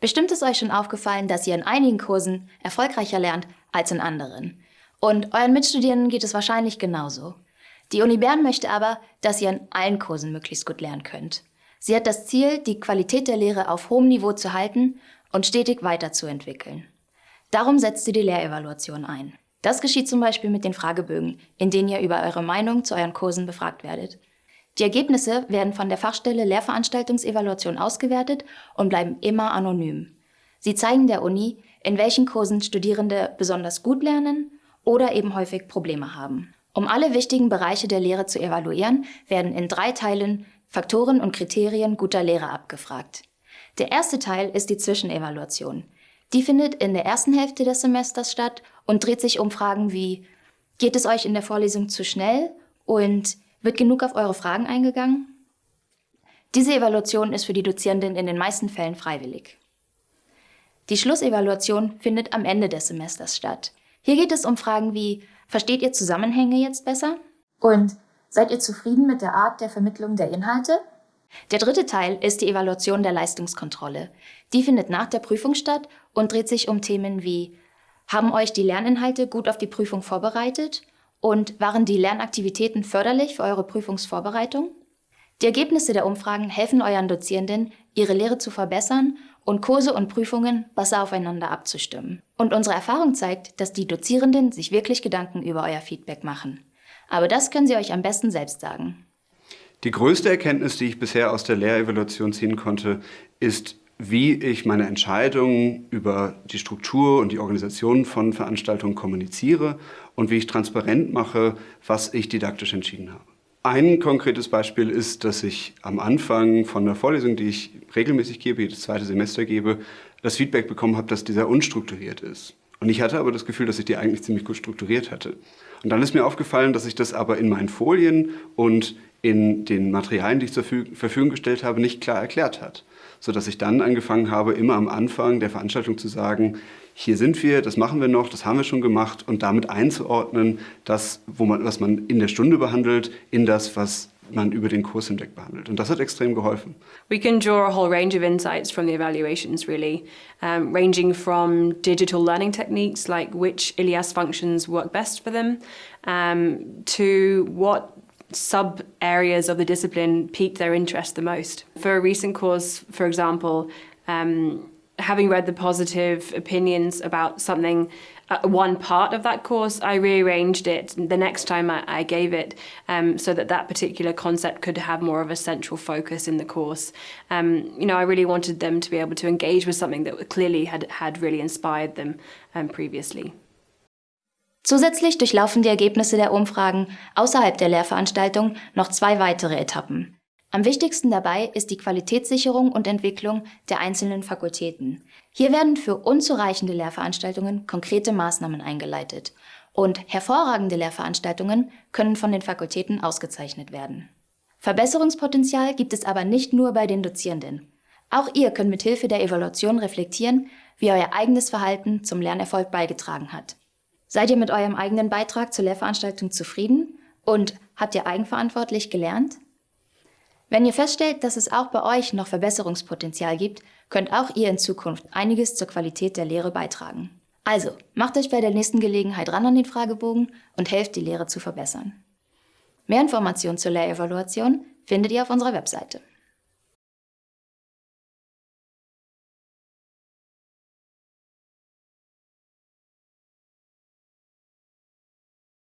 Bestimmt ist euch schon aufgefallen, dass ihr in einigen Kursen erfolgreicher lernt als in anderen. Und euren Mitstudierenden geht es wahrscheinlich genauso. Die Uni Bern möchte aber, dass ihr in allen Kursen möglichst gut lernen könnt. Sie hat das Ziel, die Qualität der Lehre auf hohem Niveau zu halten und stetig weiterzuentwickeln. Darum setzt sie die Lehrevaluation ein. Das geschieht zum Beispiel mit den Fragebögen, in denen ihr über eure Meinung zu euren Kursen befragt werdet. Die Ergebnisse werden von der Fachstelle Lehrveranstaltungsevaluation ausgewertet und bleiben immer anonym. Sie zeigen der Uni, in welchen Kursen Studierende besonders gut lernen oder eben häufig Probleme haben. Um alle wichtigen Bereiche der Lehre zu evaluieren, werden in drei Teilen Faktoren und Kriterien guter Lehre abgefragt. Der erste Teil ist die Zwischenevaluation. Die findet in der ersten Hälfte des Semesters statt und dreht sich um Fragen wie, geht es euch in der Vorlesung zu schnell und wird genug auf eure Fragen eingegangen? Diese Evaluation ist für die Dozierenden in den meisten Fällen freiwillig. Die Schlussevaluation findet am Ende des Semesters statt. Hier geht es um Fragen wie, versteht ihr Zusammenhänge jetzt besser? Und seid ihr zufrieden mit der Art der Vermittlung der Inhalte? Der dritte Teil ist die Evaluation der Leistungskontrolle. Die findet nach der Prüfung statt und dreht sich um Themen wie, haben euch die Lerninhalte gut auf die Prüfung vorbereitet? Und waren die Lernaktivitäten förderlich für eure Prüfungsvorbereitung? Die Ergebnisse der Umfragen helfen euren Dozierenden, ihre Lehre zu verbessern und Kurse und Prüfungen besser aufeinander abzustimmen. Und unsere Erfahrung zeigt, dass die Dozierenden sich wirklich Gedanken über euer Feedback machen. Aber das können sie euch am besten selbst sagen. Die größte Erkenntnis, die ich bisher aus der Lehrevaluation ziehen konnte, ist, wie ich meine Entscheidungen über die Struktur und die Organisation von Veranstaltungen kommuniziere und wie ich transparent mache, was ich didaktisch entschieden habe. Ein konkretes Beispiel ist, dass ich am Anfang von der Vorlesung, die ich regelmäßig gebe, jedes zweite Semester gebe, das Feedback bekommen habe, dass dieser unstrukturiert ist. Und ich hatte aber das Gefühl, dass ich die eigentlich ziemlich gut strukturiert hatte. Und dann ist mir aufgefallen, dass ich das aber in meinen Folien und in den Materialien, die ich zur Verfügung gestellt habe, nicht klar erklärt hat sodass ich dann angefangen habe, immer am Anfang der Veranstaltung zu sagen, hier sind wir, das machen wir noch, das haben wir schon gemacht und damit einzuordnen, das, wo man, was man in der Stunde behandelt, in das, was man über den Kurs hinweg behandelt. Und das hat extrem geholfen. We can draw a whole range of insights from the evaluations, really, um, ranging from digital learning techniques, like which ILIAS functions work best for them, um, to what sub areas of the discipline piqued their interest the most. For a recent course, for example, um, having read the positive opinions about something, uh, one part of that course, I rearranged it the next time I, I gave it um, so that that particular concept could have more of a central focus in the course. Um, you know, I really wanted them to be able to engage with something that clearly had, had really inspired them um, previously. Zusätzlich durchlaufen die Ergebnisse der Umfragen außerhalb der Lehrveranstaltung noch zwei weitere Etappen. Am wichtigsten dabei ist die Qualitätssicherung und Entwicklung der einzelnen Fakultäten. Hier werden für unzureichende Lehrveranstaltungen konkrete Maßnahmen eingeleitet und hervorragende Lehrveranstaltungen können von den Fakultäten ausgezeichnet werden. Verbesserungspotenzial gibt es aber nicht nur bei den Dozierenden. Auch ihr könnt mithilfe der Evaluation reflektieren, wie euer eigenes Verhalten zum Lernerfolg beigetragen hat. Seid ihr mit eurem eigenen Beitrag zur Lehrveranstaltung zufrieden und habt ihr eigenverantwortlich gelernt? Wenn ihr feststellt, dass es auch bei euch noch Verbesserungspotenzial gibt, könnt auch ihr in Zukunft einiges zur Qualität der Lehre beitragen. Also, macht euch bei der nächsten Gelegenheit ran an den Fragebogen und helft, die Lehre zu verbessern. Mehr Informationen zur Lehrevaluation findet ihr auf unserer Webseite.